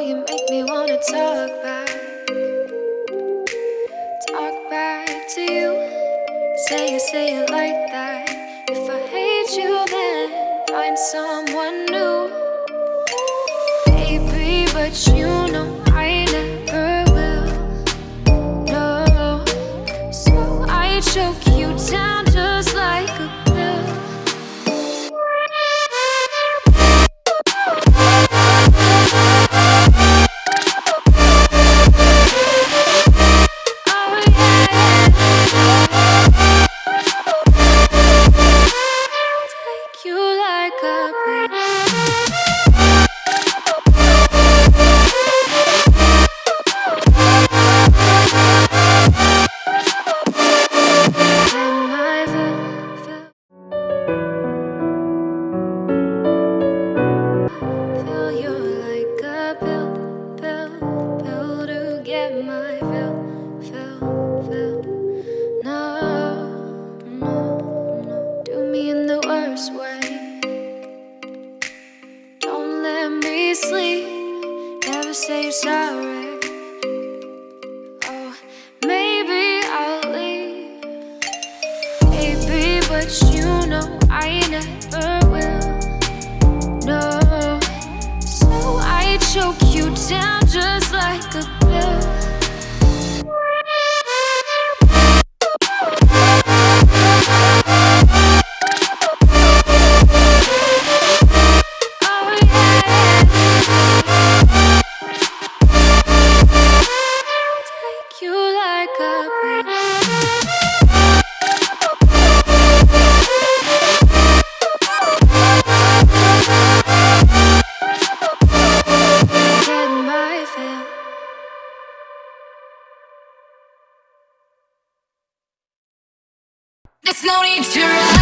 you make me wanna talk back. Talk back to you. Say it, say it like that. If I hate you then find someone new. Baby, but you know but you know I never will. No, There's no need to run.